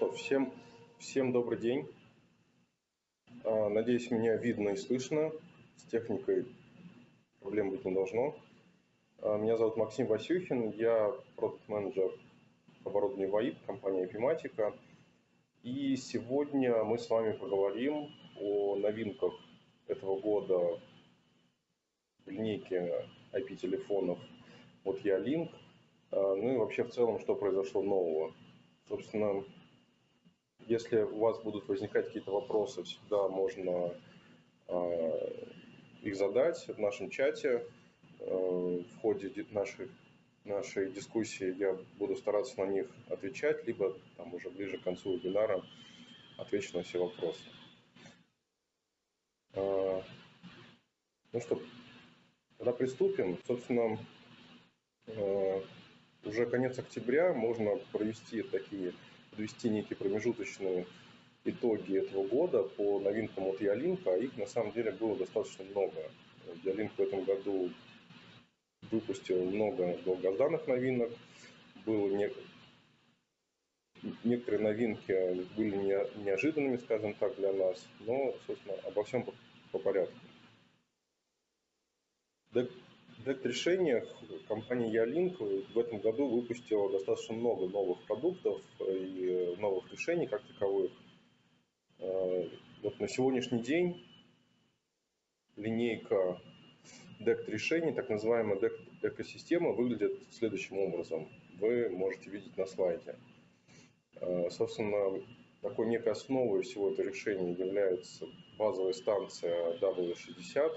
что, всем, всем добрый день. А, надеюсь, меня видно и слышно. С техникой проблем быть не должно. А, меня зовут Максим Васюхин, я продукт-менеджер оборудования ВАИП, компания Epimatica. И сегодня мы с вами поговорим о новинках этого года в линейке IP-телефонов от Ялинк. Ну и вообще в целом, что произошло нового. Собственно, если у вас будут возникать какие-то вопросы, всегда можно э, их задать в нашем чате. Э, в ходе нашей, нашей дискуссии я буду стараться на них отвечать, либо там уже ближе к концу вебинара отвечу на все вопросы. Э, ну что, тогда приступим. Собственно, э, уже конец октября, можно провести такие, подвести некие промежуточные итоги этого года по новинкам от Ялинка, а их на самом деле было достаточно много. Ялинк в этом году выпустил много долгожданных новинок, было не... некоторые новинки были не... неожиданными, скажем так, для нас, но, собственно, обо всем по, по порядку. DECT-решениях компания Ялинк в этом году выпустила достаточно много новых продуктов и новых решений как таковых. Э, вот на сегодняшний день линейка DECT решений, так называемая DECT экосистема, выглядит следующим образом. Вы можете видеть на слайде. Э, собственно, такой некой основой всего этого решения является базовая станция W60,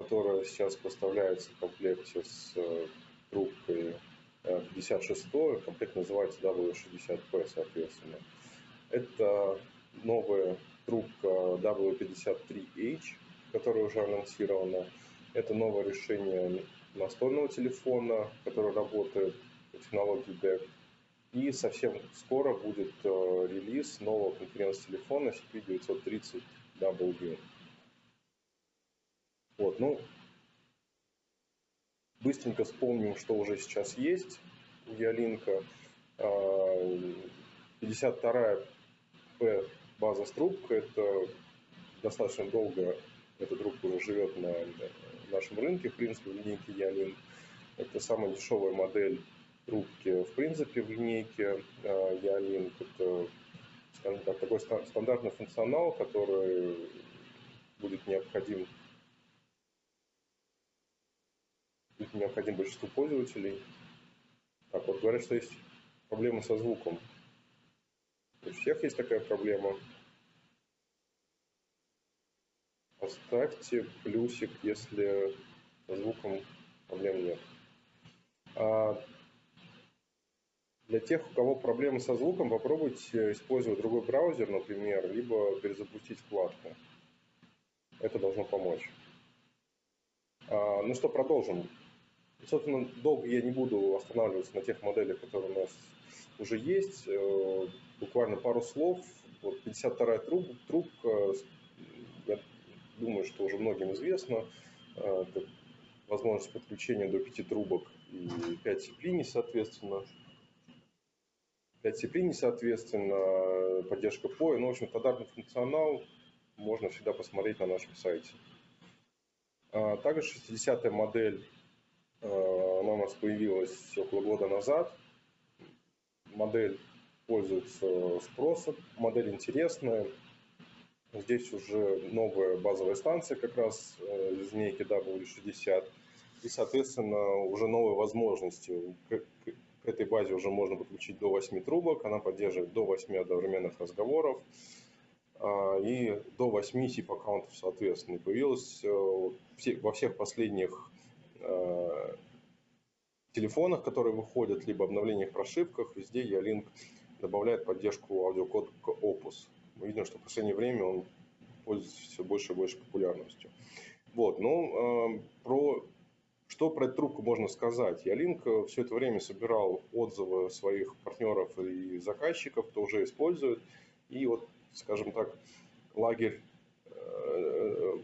которая сейчас поставляется в комплекте с э, трубкой 56, э, комплект называется W60P, соответственно. Это новая трубка W53H, которая уже анонсирована. Это новое решение настольного телефона, который работает по технологии DEC. И совсем скоро будет э, релиз нового конференц-телефона CP930W. Вот, ну, быстренько вспомним, что уже сейчас есть Ялинка. 52-я P база с это достаточно долго эта трубка уже живет на нашем рынке, в принципе, в линейке Ялинк. Это самая дешевая модель трубки, в принципе, в линейке Ялинк. Это, скажем так, такой стандартный функционал, который будет необходим их необходим большинству пользователей. Так вот, говорят, что есть проблемы со звуком. У всех есть такая проблема. Поставьте плюсик, если со звуком проблем нет. А для тех, у кого проблемы со звуком, попробуйте использовать другой браузер, например, либо перезапустить вкладку. Это должно помочь. А, ну что, продолжим. Собственно, долго я не буду останавливаться на тех моделях, которые у нас уже есть. Э, буквально пару слов. Вот 52-я труб, трубка, я думаю, что уже многим известно. Э, это возможность подключения до 5 трубок и 5 цеплений, соответственно. 5 цеплений, соответственно, поддержка POE. Ну, в общем, стандартный функционал можно всегда посмотреть на нашем сайте. А также 60-я модель Э, она у нас появилась около года назад. Модель пользуется спросом, модель интересная. Здесь уже новая базовая станция как раз э, линейки W60. И, соответственно, уже новые возможности. К, этой базе уже можно подключить до 8 трубок. Она поддерживает до 8 одновременных разговоров а, и до 8 SIP-аккаунтов, соответственно. И появилась э, во всех последних Э, телефонах, которые выходят, либо обновлениях прошивках, везде Ялинк добавляет поддержку аудиокод Opus. Мы видим, что в последнее время он пользуется все больше и больше популярностью. Вот, ну, э, про что про эту трубку можно сказать? Ялинк все это время собирал отзывы своих партнеров и заказчиков, кто уже использует. И вот, скажем так, лагерь э,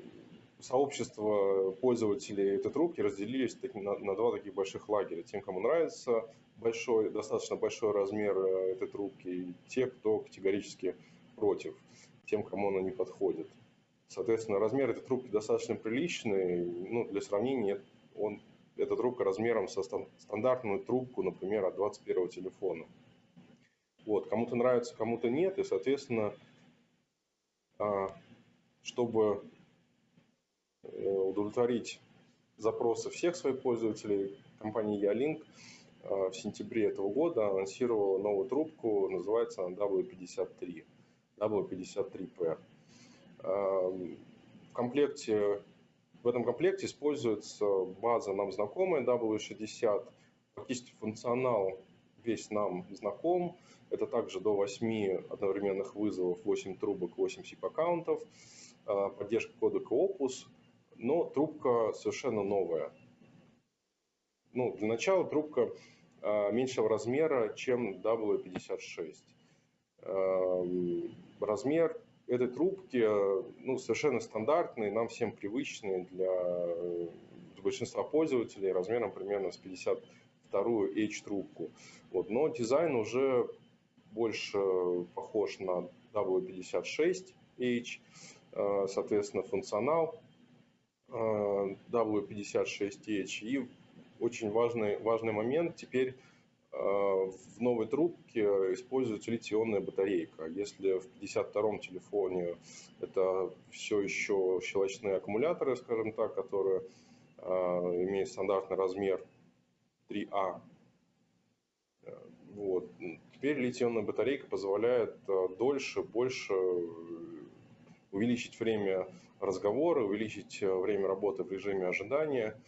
сообщество пользователей этой трубки разделились на, на два таких больших лагеря. Тем, кому нравится большой, достаточно большой размер э, этой трубки, и те, кто категорически против, тем, кому она не подходит. Соответственно, размер этой трубки достаточно приличный. Ну, для сравнения, он, эта трубка размером со стандартную трубку, например, от 21 телефона. Вот, кому-то нравится, кому-то нет, и, соответственно, а, чтобы удовлетворить запросы всех своих пользователей, компания Ялинк а, в сентябре этого года анонсировала новую трубку, называется она W53, W53P. А, в комплекте, в этом комплекте используется база нам знакомая W60, фактически функционал весь нам знаком, это также до 8 одновременных вызовов, 8 трубок, 8 SIP-аккаунтов, а, поддержка кодека Opus, но трубка совершенно новая. Ну, для начала трубка а, меньшего размера, чем W56. А, размер этой трубки ну, совершенно стандартный, нам всем привычный для большинства пользователей, размером примерно с 52 H-трубку. Вот, но дизайн уже больше похож на W56H, э, соответственно, функционал э, W56H. И очень важный, важный момент, теперь э, в новой трубке используется литий-ионная батарейка. Если в 52-м телефоне это все еще щелочные аккумуляторы, скажем так, которые имеют стандартный размер 3А, вот. Теперь литий-ионная батарейка позволяет э, дольше, больше э, увеличить время разговора, увеличить э, время работы в режиме ожидания.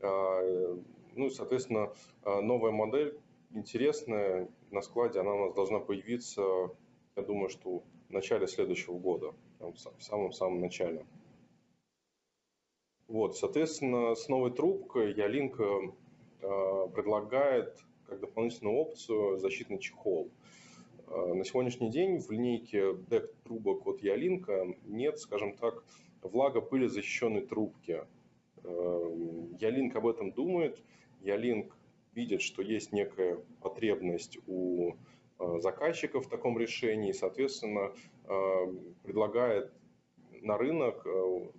А, ну и, соответственно, новая модель интересная на складе, она у нас должна появиться, я думаю, что в начале следующего года, в самом-самом начале. Вот, соответственно, с новой трубкой Ялинк предлагает как дополнительную опцию защитный чехол. На сегодняшний день в линейке дек трубок от Ялинка нет, скажем так, влагопылезащищенной трубки. А, Ялинк об этом думает, Ялинк видит, что есть некая потребность у а, заказчиков в таком решении, соответственно, предлагает на рынок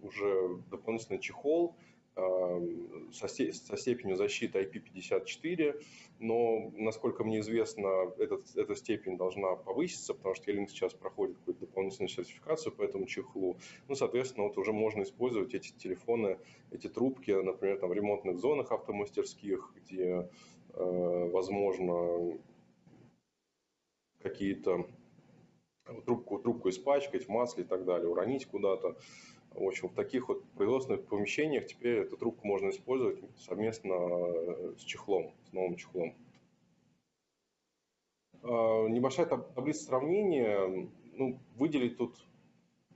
уже дополнительный чехол, со, степенью защиты IP54, но, насколько мне известно, этот, эта степень должна повыситься, потому что Ялинк сейчас проходит какую-то дополнительную сертификацию по этому чехлу. Ну, соответственно, вот уже можно использовать эти телефоны, эти трубки, например, там, в ремонтных зонах автомастерских, где, э, возможно, какие-то трубку, трубку испачкать в масле и так далее, уронить куда-то. В общем, в таких вот производственных помещениях теперь эту трубку можно использовать совместно э, с чехлом, с новым чехлом. А, небольшая таблица сравнения. Ну, выделить тут,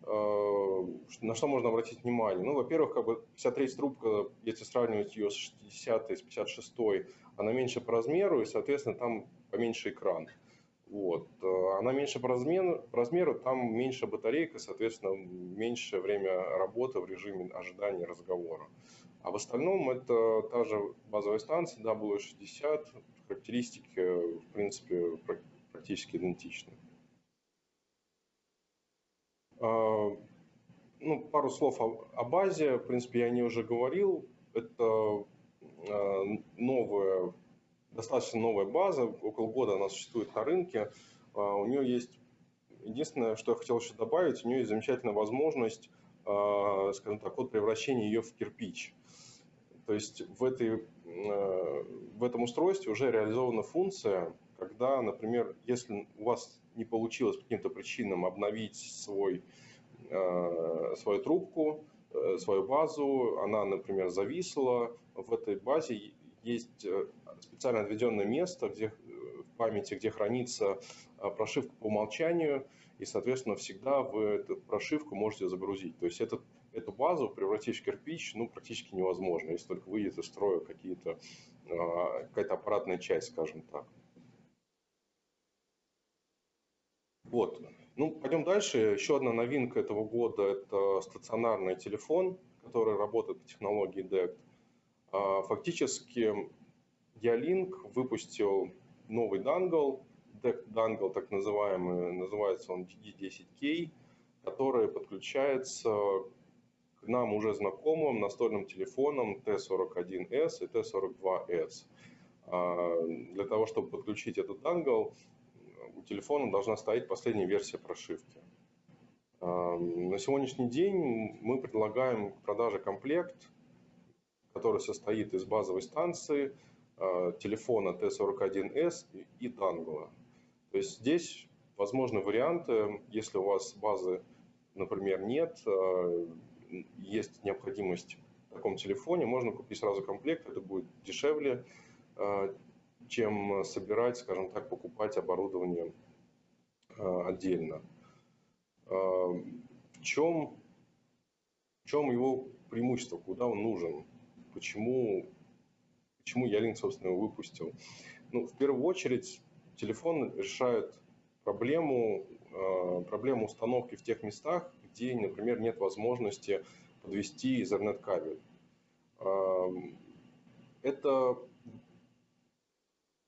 э, на что можно обратить внимание. Ну, во-первых, как бы 53 трубка, если сравнивать ее с 60 с 56, она меньше по размеру, и, соответственно, там поменьше экран. Вот. Э, она меньше по размеру, по размеру, там меньше батарейка, соответственно, меньше время работы в режиме ожидания разговора. А в остальном это та же базовая станция W60, характеристики, в принципе, практически идентичны. А, ну, пару слов о, о базе. В принципе, я о ней уже говорил. Это э, новая достаточно новая база, около года она существует на рынке. А, у нее есть, единственное, что я хотел еще добавить, у нее есть замечательная возможность, а, скажем так, от превращения ее в кирпич. То есть в, этой, а, в этом устройстве уже реализована функция, когда, например, если у вас не получилось по каким-то причинам обновить свой, свою трубку, э, свою базу, она, например, зависла, в этой базе есть э, специально отведенное место где, э, в памяти, где хранится э, прошивка по умолчанию, и, соответственно, всегда вы эту прошивку можете загрузить. То есть этот, эту базу превратить в кирпич ну, практически невозможно, если только выйдет из строя какие-то, какая-то аппаратная часть, скажем так. Вот. Ну, пойдем дальше. Еще одна новинка этого года – это стационарный телефон, который работает по технологии DECT. А, фактически Ялинк выпустил новый дангл, дангл так называемый, называется он DD10K, который подключается к нам уже знакомым настольным телефонам T41S и T42S. А, для того, чтобы подключить этот дангл, у телефона должна стоять последняя версия прошивки. А, на сегодняшний день мы предлагаем к продаже комплект, который состоит из базовой станции, а, телефона T41S и дангла. То есть здесь возможны варианты, если у вас базы, например, нет, есть необходимость в таком телефоне, можно купить сразу комплект, это будет дешевле, а, чем собирать, скажем так, покупать оборудование отдельно. В чем, в чем его преимущество, куда он нужен, почему, почему Ялинк, собственно, его выпустил? Ну, в первую очередь, телефон решает проблему, проблему установки в тех местах, где, например, нет возможности подвести Ethernet кабель. Это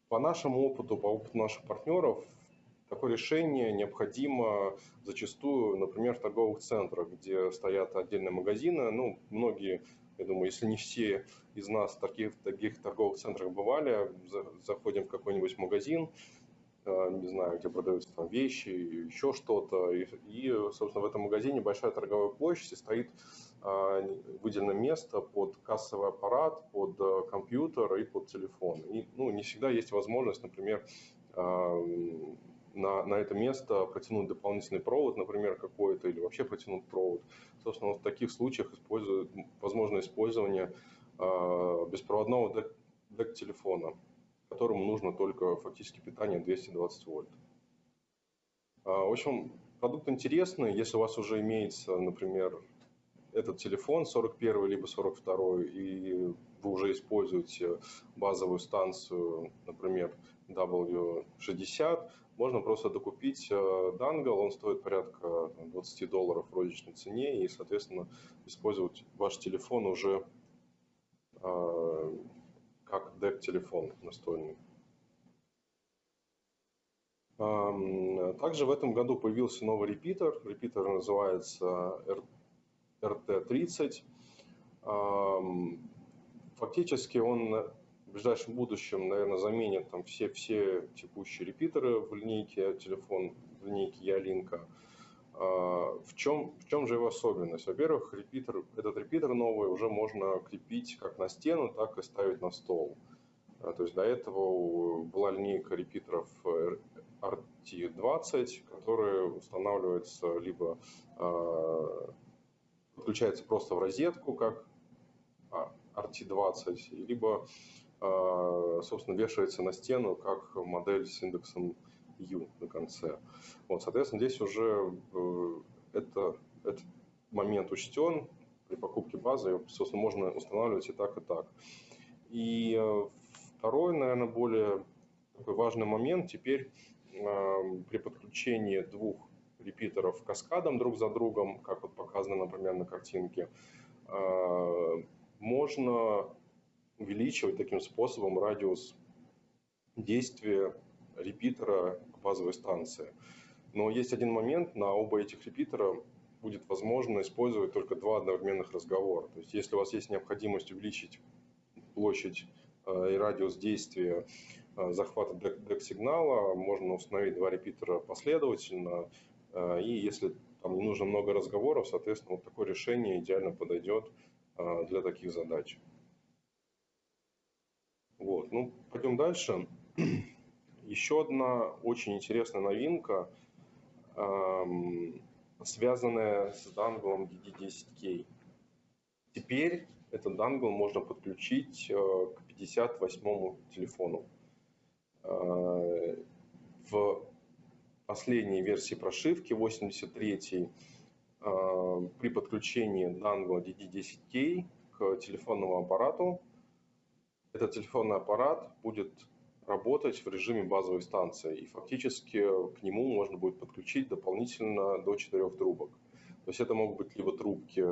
по нашему опыту, по опыту наших партнеров, такое решение необходимо зачастую, например, в торговых центрах, где стоят отдельные магазины. Ну, многие, я думаю, если не все из нас в таких, таких торговых центрах бывали, заходим в какой-нибудь магазин, э, не знаю, где продаются там вещи, еще что-то, и, и, собственно, в этом магазине большая торговая площадь, и стоит а, выделено место под кассовый аппарат, под э, компьютер и под телефон. И, ну, не всегда есть возможность, например, на, на это место протянуть дополнительный провод, например, какой-то, или вообще протянуть провод. Собственно, в таких случаях используют, возможно использование э, беспроводного дек-телефона, которому нужно только фактически питание 220 вольт. Э, в общем, продукт интересный. Если у вас уже имеется, например, этот телефон 41 либо 42 и вы уже используете базовую станцию, например, W60, можно просто докупить э, дангл, он стоит порядка 20 долларов в розничной цене, и, соответственно, использовать ваш телефон уже э, как DEC-телефон настольный. Также в этом году появился новый репитер. Репитер называется RT30. Фактически он в ближайшем будущем, наверное, заменит там все, все текущие репитеры в линейке телефон, в линейке Ялинка. В чем, в чем же его особенность? Во-первых, репитер, этот репитер новый уже можно крепить как на стену, так и ставить на стол. А, то есть до этого была линейка репитеров RT20, которые устанавливаются либо а, подключается просто в розетку, как RT20, либо, а, собственно, вешается на стену, как модель с индексом U на конце. Вот, соответственно, здесь уже э, это, этот момент учтен при покупке базы, собственно, можно устанавливать и так, и так. И э, второй, наверное, более такой важный момент, теперь э, при подключении двух репитеров каскадом друг за другом, как вот показано, например, на картинке, а, можно увеличивать таким способом радиус действия репитера базовой станции. Но есть один момент, на оба этих репитера будет возможно использовать только два одновременных разговора. То есть если у вас есть необходимость увеличить площадь а, и радиус действия а, захвата дек-сигнала, можно установить два репитера последовательно, Э, и если там не нужно много разговоров, соответственно, вот такое решение идеально подойдет э, для таких задач. Вот, ну, пойдем дальше. Еще одна очень интересная новинка, эм, связанная с данглом DD10K. Теперь этот дангл можно подключить э, к 58 телефону. В последней версии прошивки, 83 а, при подключении дангла DD10K к телефонному аппарату. Этот телефонный аппарат будет работать в режиме базовой станции, и фактически к нему можно будет подключить дополнительно до 4 трубок. То есть это могут быть либо трубки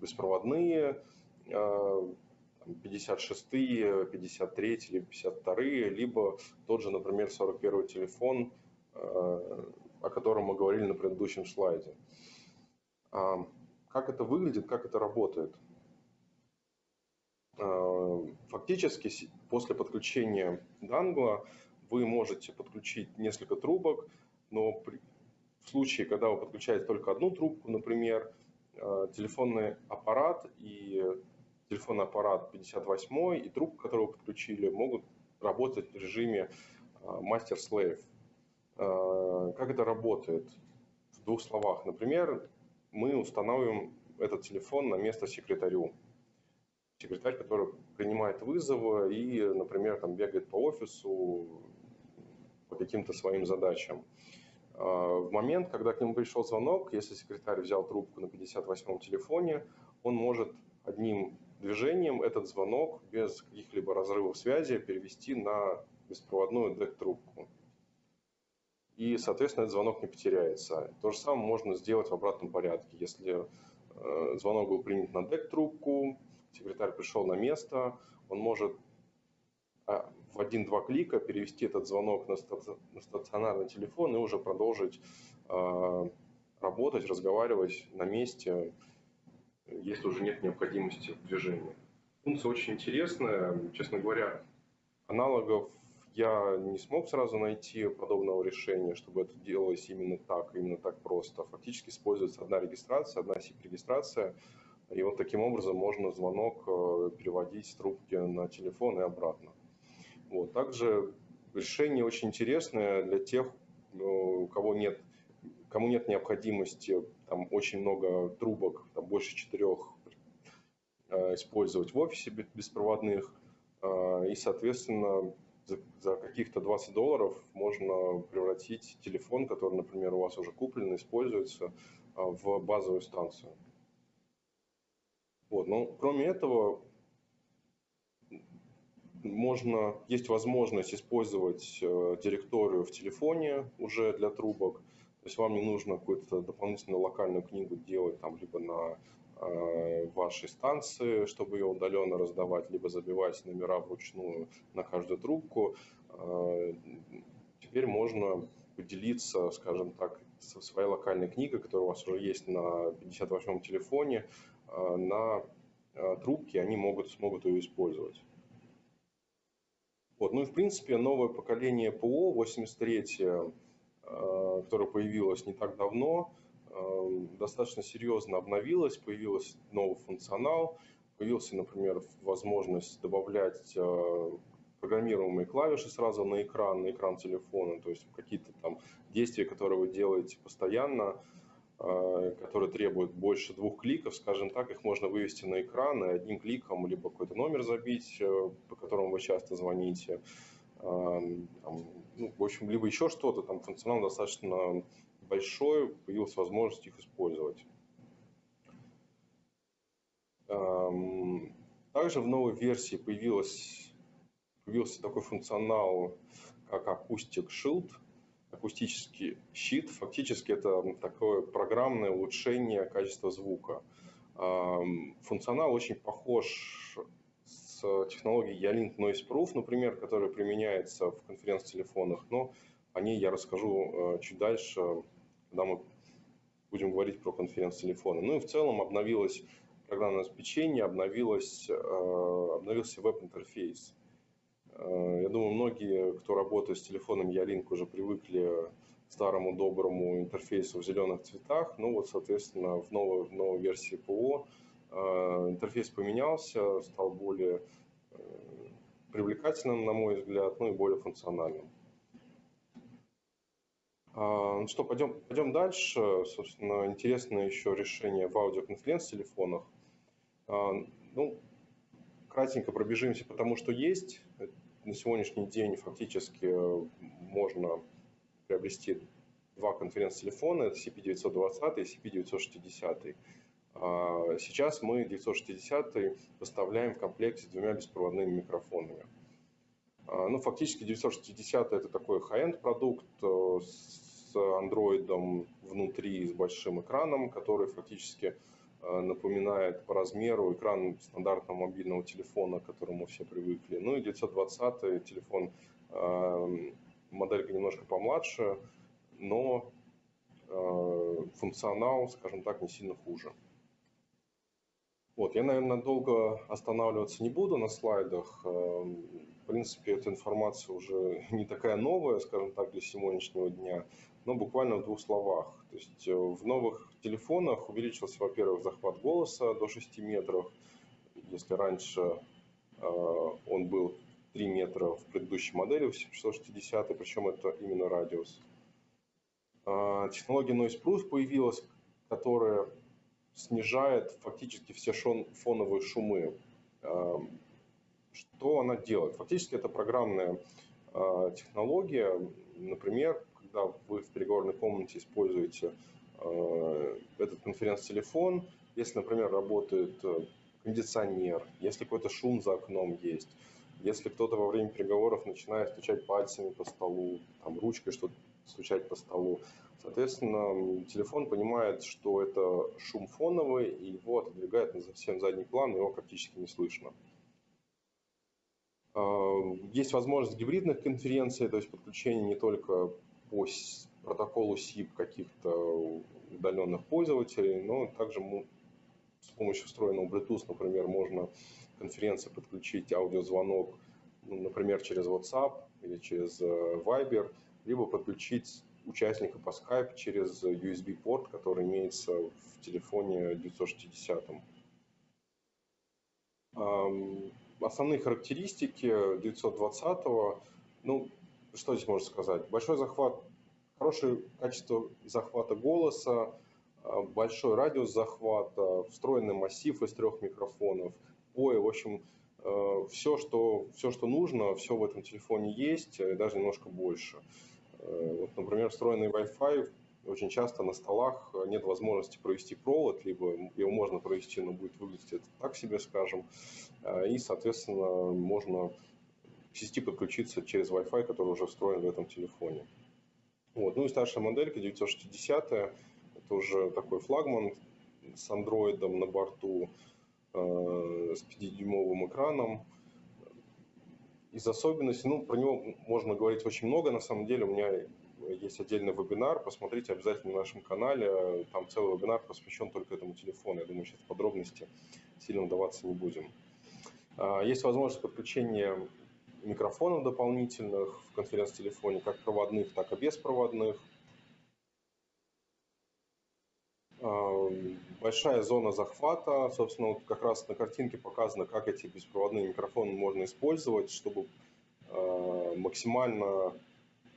беспроводные, 56-е, 53-е или 52-е, либо тот же, например, 41-й телефон, о котором мы говорили на предыдущем слайде. Как это выглядит, как это работает? Фактически после подключения дангла вы можете подключить несколько трубок, но при, в случае, когда вы подключаете только одну трубку, например, э, телефонный аппарат и телефонный аппарат 58 и трубка, которую вы подключили, могут работать в режиме мастер-слейв. Э, э, как это работает? В двух словах. Например, мы устанавливаем этот телефон на место секретарю. Секретарь, который принимает вызовы и, например, там бегает по офису, по каким-то своим задачам. А, в момент, когда к нему пришел звонок, если секретарь взял трубку на 58-м телефоне, он может одним движением этот звонок без каких-либо разрывов связи перевести на беспроводную DEC-трубку. И, соответственно, этот звонок не потеряется. То же самое можно сделать в обратном порядке. Если э, звонок был принят на DEC-трубку, секретарь пришел на место, он может а, в один-два клика перевести этот звонок на стационарный телефон и уже продолжить а, работать, разговаривать на месте, если уже нет необходимости в движении. Функция очень интересная. Честно говоря, аналогов я не смог сразу найти подобного решения, чтобы это делалось именно так, именно так просто. Фактически используется одна регистрация, одна SIP-регистрация, и вот таким образом можно звонок э, переводить с трубки на телефон и обратно. Вот. Также решение очень интересное для тех, э, у кого нет, кому нет необходимости там очень много трубок, там больше четырех э, использовать в офисе беспроводных. И, соответственно, за каких-то 20 долларов можно превратить телефон, который, например, у вас уже куплен, используется, в базовую станцию. Вот. Но кроме этого, можно, есть возможность использовать э, директорию в телефоне уже для трубок. То есть вам не нужно какую-то дополнительную локальную книгу делать там либо на э, вашей станции, чтобы ее удаленно раздавать, либо забивать номера вручную на каждую трубку. Э, теперь можно поделиться, скажем так, своей локальной книгой, которая у вас уже есть на 58-м телефоне, на трубке, они могут, смогут ее использовать. Вот. Ну и в принципе новое поколение ПО 83, э, которое появилось не так давно, э, достаточно серьезно обновилось, появился новый функционал, появился, например, возможность добавлять э, программируемые клавиши сразу на экран, на экран телефона, то есть какие-то там действия, которые вы делаете постоянно, Э, которые требуют больше двух кликов, скажем так, их можно вывести на экран и одним кликом либо какой-то номер забить, э, по которому вы часто звоните, эм, там, ну, в общем, либо еще что-то, там функционал достаточно большой, появилась возможность их использовать. Эм, также в новой версии появился такой функционал, как Acoustic Shield – акустический щит. Фактически это такое программное улучшение качества звука. Функционал очень похож с технологией Yalink Noise Proof, например, которая применяется в конференц-телефонах, но о ней я расскажу э, чуть дальше, когда мы будем говорить про конференц-телефоны. Ну и в целом обновилось программное обеспечение, обновилось, э, обновился веб-интерфейс. Э, я думаю, многие, кто работает с телефоном Ялинк, уже привыкли к старому доброму интерфейсу в зеленых цветах. Ну вот, соответственно, в новой, в новой версии ПО э, интерфейс поменялся, стал более э, привлекательным, на мой взгляд, ну и более функциональным. А, ну что, пойдем, пойдем дальше. Собственно, интересное еще решение в аудиоконференц-телефонах. А, ну, кратенько пробежимся, потому что есть на сегодняшний день фактически э, можно приобрести два конференц-телефона, это CP920 и CP960. А, сейчас мы 960 поставляем в комплекте с двумя беспроводными микрофонами. А, ну, фактически 960 это такой high-end продукт э, с андроидом внутри, с большим экраном, который фактически напоминает по размеру экран стандартного мобильного телефона, к которому все привыкли. Ну и 920 телефон, моделька немножко помладше, но функционал, скажем так, не сильно хуже. Вот, я, наверное, долго останавливаться не буду на слайдах. В принципе, эта информация уже не такая новая, скажем так, для сегодняшнего дня, но буквально в двух словах. То есть э, в новых телефонах увеличился, во-первых, захват голоса до 6 метров. Если раньше э, он был 3 метра в предыдущей модели, в 660, причем это именно радиус. Э, технология Noise Proof появилась, которая снижает фактически все фоновые шумы. Что она делает? Фактически это программная технология. Например, когда вы в переговорной комнате используете э, этот конференц-телефон, если, например, работает э, кондиционер, если какой-то шум за окном есть, если кто-то во время переговоров начинает стучать пальцами по столу, там, ручкой что-то стучать по столу, Соответственно, телефон понимает, что это шум фоновый, и его отодвигает на совсем задний план, его практически не слышно. А, есть возможность гибридных конференций, то есть подключение не только по протоколу SIP каких-то удаленных пользователей, но также с помощью встроенного Bluetooth, например, можно конференции подключить аудиозвонок, ну, например, через WhatsApp или через э, Viber, либо подключить участника по Skype через USB-порт, который имеется в телефоне 960. Основные характеристики 920, ну, что здесь можно сказать? Большой захват, хорошее качество захвата голоса, а, большой радиус захвата, встроенный массив из трех микрофонов, POE, в общем, э, все что, все, что нужно, все в этом телефоне есть, и даже немножко больше. Э, вот, например, встроенный Wi-Fi очень часто на столах нет возможности провести провод, либо его можно провести, но будет выглядеть это так себе, скажем. Э, и, соответственно, можно сети подключиться через Wi-Fi, который уже встроен в этом телефоне. Вот. Ну и старшая моделька 960, это уже такой флагман с андроидом на борту, э, с 5-дюймовым экраном, из особенностей, ну, про него можно говорить очень много, на самом деле у меня есть отдельный вебинар, посмотрите обязательно на нашем канале, там целый вебинар посвящен только этому телефону, я думаю, сейчас подробности сильно вдаваться не будем. А, есть возможность подключения микрофонов дополнительных в конференц-телефоне, как проводных, так и беспроводных. большая зона захвата. Собственно, вот как раз на картинке показано, как эти беспроводные микрофоны можно использовать, чтобы э, максимально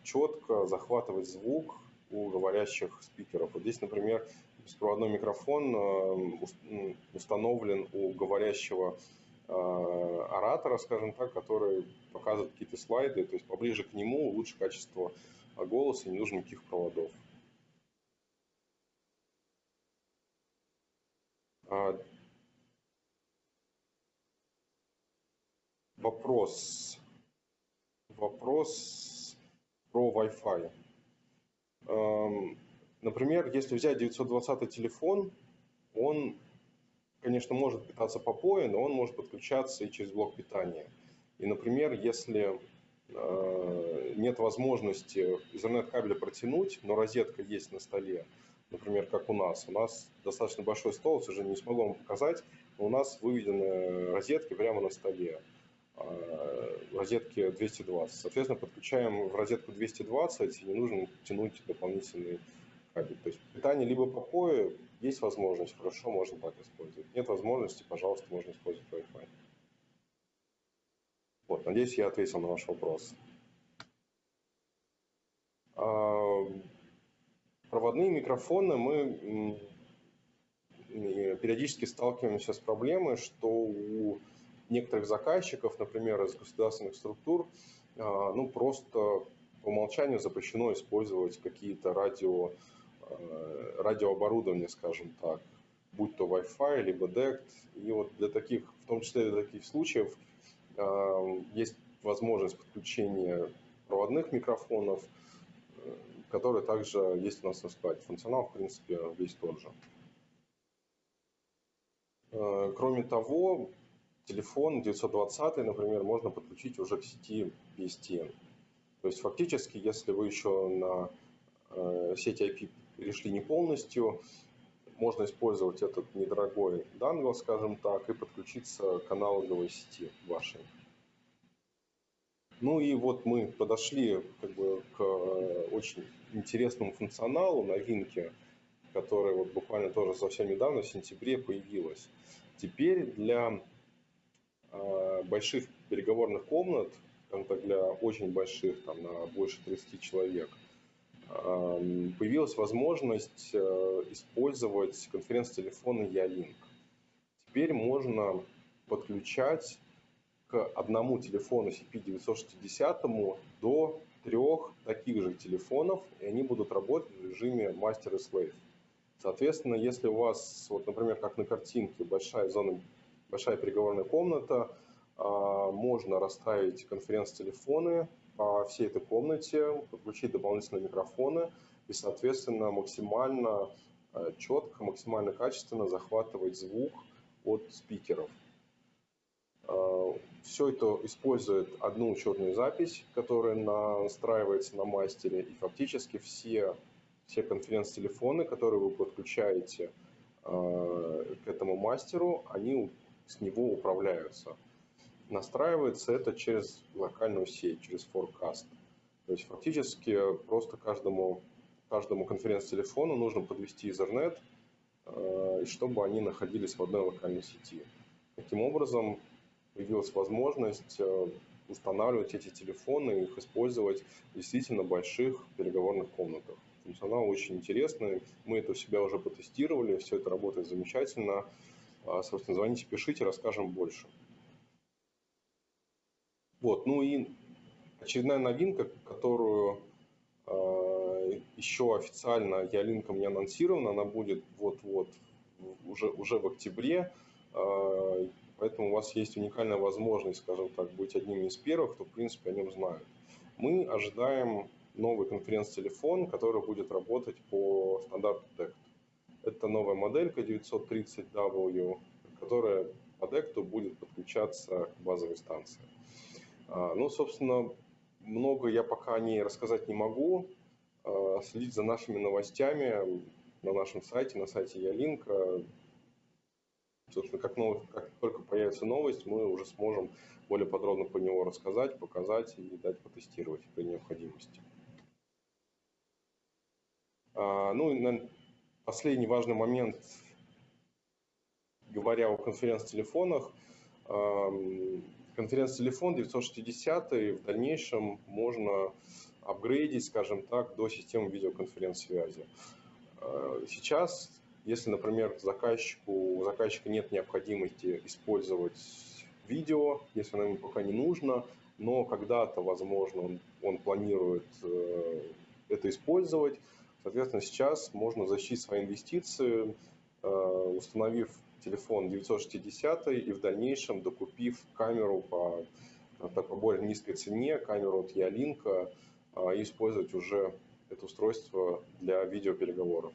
четко захватывать звук у говорящих спикеров. Вот здесь, например, беспроводной микрофон э, установлен у говорящего э, оратора, скажем так, который показывает какие-то слайды, то есть поближе к нему лучше качество голоса, не нужно никаких проводов. А, вопрос. Вопрос про Wi-Fi. Эм, например, если взять 920 телефон, он, конечно, может питаться по POE, но он может подключаться и через блок питания. И, например, если э, нет возможности Ethernet-кабеля протянуть, но розетка есть на столе, например, как у нас. У нас достаточно большой стол, к сожалению, не смогу вам показать, но у нас выведены розетки прямо на столе. А, розетки 220. Соответственно, подключаем в розетку 220 и не нужно тянуть дополнительный кабель. То есть питание либо по POE, есть возможность, хорошо, можно так использовать. Нет возможности, пожалуйста, можно использовать Wi-Fi. Вот, надеюсь, я ответил на ваш вопрос. А, проводные микрофоны мы периодически сталкиваемся с проблемой, что у некоторых заказчиков, например, из государственных структур, а, ну, просто по умолчанию запрещено использовать какие-то радио, радиооборудование, скажем так, будь то Wi-Fi, либо DECT. И вот для таких, в том числе для таких случаев, а, есть возможность подключения проводных микрофонов – который также есть у нас на складе. Функционал, в принципе, весь тот же. Э, кроме того, телефон 920, например, можно подключить уже к сети PSTN. То есть фактически, если вы еще на э, сети IP перешли не полностью, можно использовать этот недорогой дангл, скажем так, и подключиться к аналоговой сети вашей. Ну и вот мы подошли как бы к э, очень интересному функционалу, новинке, которая вот буквально тоже совсем недавно, в сентябре, появилась. Теперь для э, больших переговорных комнат, для очень больших, там, на больше 30 человек, появилась возможность использовать конференц-телефоны Ялинк. Теперь можно подключать к одному телефону CP960 до трех таких же телефонов, и они будут работать в режиме Master и Slave. Соответственно, если у вас, вот, например, как на картинке, большая зона, большая переговорная комната, а, можно расставить конференц-телефоны по всей этой комнате, подключить дополнительные микрофоны и, соответственно, максимально а, четко, максимально качественно захватывать звук от спикеров. А, Все это использует одну учетную запись, которая настраивается на мастере, и фактически все, все конференц-телефоны, которые вы подключаете а, к этому мастеру, они с него управляются. Настраивается это через локальную сеть, через Forecast. То есть фактически просто каждому, каждому конференц-телефону нужно подвести Ethernet, а, чтобы они находились в одной локальной сети. Таким образом, появилась возможность э, устанавливать эти телефоны и их использовать в действительно больших переговорных комнатах. Функционал очень интересный, мы это у себя уже потестировали, все это работает замечательно. А, собственно, звоните, пишите, расскажем больше. Вот, ну и очередная новинка, которую э, еще официально Ялинком не анонсирована, она будет вот-вот уже, уже в октябре. Э, Поэтому у вас есть уникальная возможность, скажем так, быть одним из первых, кто, в принципе, о нем знает. Мы ожидаем новый конференц-телефон, который будет работать по стандарту DECT. Это новая моделька 930W, которая по DECT будет подключаться к базовой станции. А, ну, собственно, много я пока не рассказать не могу. А, следить за нашими новостями на нашем сайте, на сайте Ялинка. Собственно, как, новость, как только появится новость, мы уже сможем более подробно по него рассказать, показать и дать потестировать при необходимости. А, ну и последний важный момент, говоря о конференц-телефонах. Конференц-телефон 960 в дальнейшем можно апгрейдить, скажем так, до системы видеоконференц-связи. А, сейчас если, например, заказчику, у заказчика нет необходимости использовать видео, если оно ему пока не нужно, но когда-то, возможно, он, он планирует э, это использовать, соответственно, сейчас можно защитить свои инвестиции, э, установив телефон 960 и в дальнейшем докупив камеру по, по более низкой цене, камеру от Ялинка, э, использовать уже это устройство для видеопереговоров.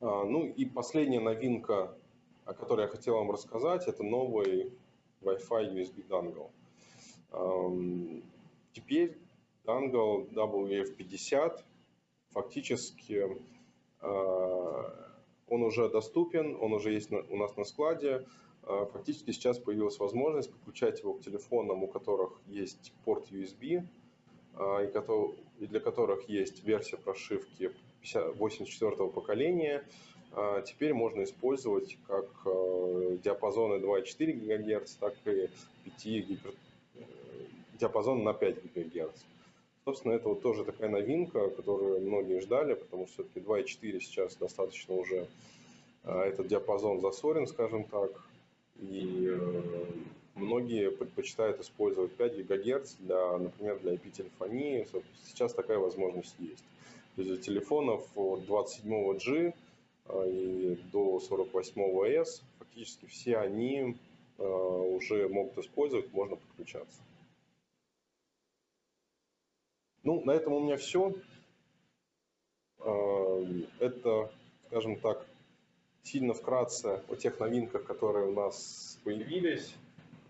А, ну и последняя новинка, о которой я хотел вам рассказать, это новый Wi-Fi USB dongle. Теперь dongle WF50 фактически а, он уже доступен, он уже есть у нас на складе. А, фактически сейчас появилась возможность подключать его к телефонам, у которых есть порт USB, и для которых есть версия прошивки 84 поколения а, теперь можно использовать как диапазоны 2,4 ГГц, так и 5 гипер... Э, диапазон на 5 ГГц. Собственно, это вот тоже такая новинка, которую многие ждали, потому что все-таки 2,4 сейчас достаточно уже э, этот диапазон засорен, скажем так, и многие предпочитают использовать 5 ГГц, для, например, для IP-телефонии. Сейчас такая возможность есть. То есть для телефонов от 27G а, и до 48S фактически все они а, уже могут использовать, можно подключаться. Ну, на этом у меня все. А, это, скажем так, сильно вкратце о тех новинках, которые у нас появились.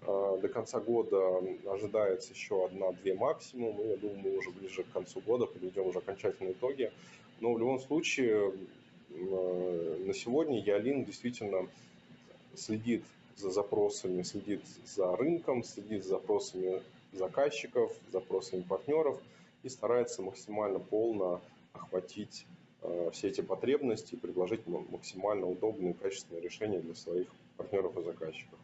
А, до конца года ожидается еще одна-две максимум. Я думаю, мы уже ближе к концу года подведем уже окончательные итоги. Но в любом случае, а, на сегодня Ялин действительно следит за запросами, следит за рынком, следит за запросами заказчиков, запросами партнеров и старается максимально полно охватить Э, все эти потребности и предложить максимально удобные и качественные решения для своих партнеров и заказчиков.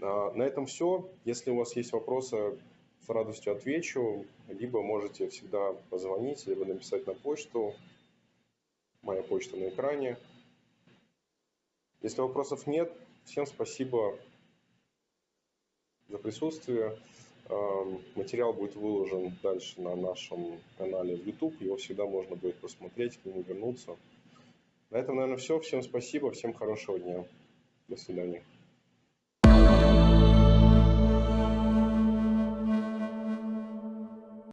А, на этом все. Если у вас есть вопросы, с радостью отвечу. Либо можете всегда позвонить, либо написать на почту. Моя почта на экране. Если вопросов нет, всем спасибо за присутствие. Эм, материал будет выложен дальше на нашем канале в YouTube. Его всегда можно будет посмотреть, к нему вернуться. На этом, наверное, все. Всем спасибо, всем хорошего дня. До свидания.